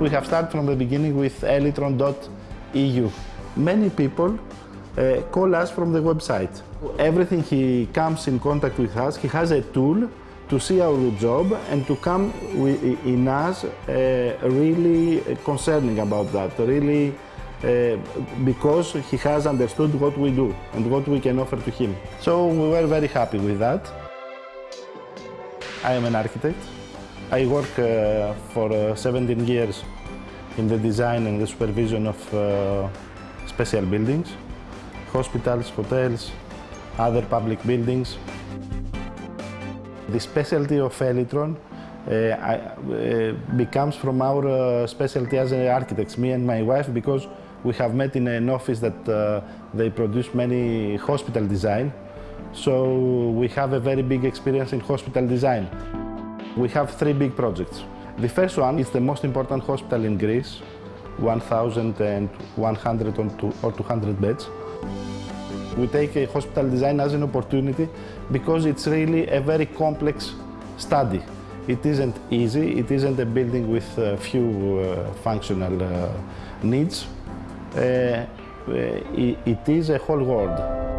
We have started from the beginning with elitron.eu. Many people uh, call us from the website. Everything he comes in contact with us, he has a tool to see our job and to come in us uh, really concerning about that, really uh, because he has understood what we do and what we can offer to him. So we were very happy with that. I am an architect. I work uh, for uh, 17 years in the design and the supervision of uh, special buildings, hospitals, hotels, other public buildings. The specialty of Elitron uh, uh, becomes from our uh, specialty as architects, me and my wife, because we have met in an office that they produce many hospital design. So we have a very big experience in hospital design. We have three big projects. The first one is the most important hospital in Greece, 1,100 or 200 beds. We take a hospital design as an opportunity because it's really a very complex study. It isn't easy, it isn't a building with a few uh, functional uh, needs. Uh, it is a whole world.